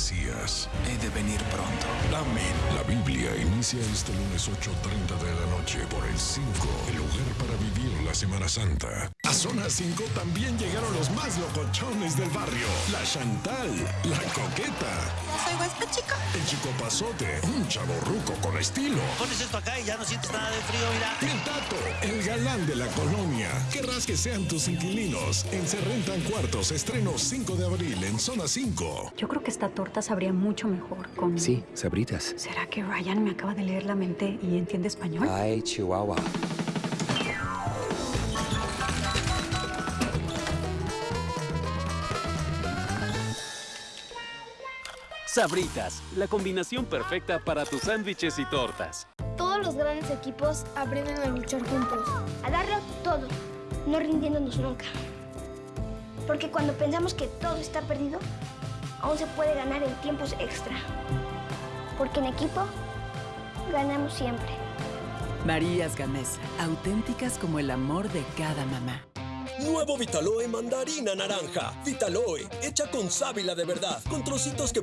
Mesías. He de venir pronto. Amén. La Biblia inicia este lunes 8.30 de la noche por el 5, el lugar para vivir la Semana Santa. A Zona 5 también llegaron los más locochones del barrio. La Chantal, la Coqueta. soy huésped, chica. El Chico Pasote, un chavo ruco con estilo. Pones esto acá y ya no sientes nada de frío, mira. El Tato, el galán de la colonia. Querrás que sean tus inquilinos. En Se Rentan Cuartos, estreno 5 de abril en Zona 5. Yo creo que esta torta sabría mucho mejor con... Sí, sabritas. ¿Será que Ryan me acaba de leer la mente y entiende español? Ay, Chihuahua. Sabritas, la combinación perfecta para tus sándwiches y tortas. Todos los grandes equipos aprenden a luchar juntos, a darlo todo, no rindiéndonos nunca. Porque cuando pensamos que todo está perdido, aún se puede ganar en tiempos extra. Porque en equipo, ganamos siempre. Marías Gamesa, auténticas como el amor de cada mamá. Nuevo Vitaloe mandarina naranja. Vitaloe, hecha con sábila de verdad, con trocitos que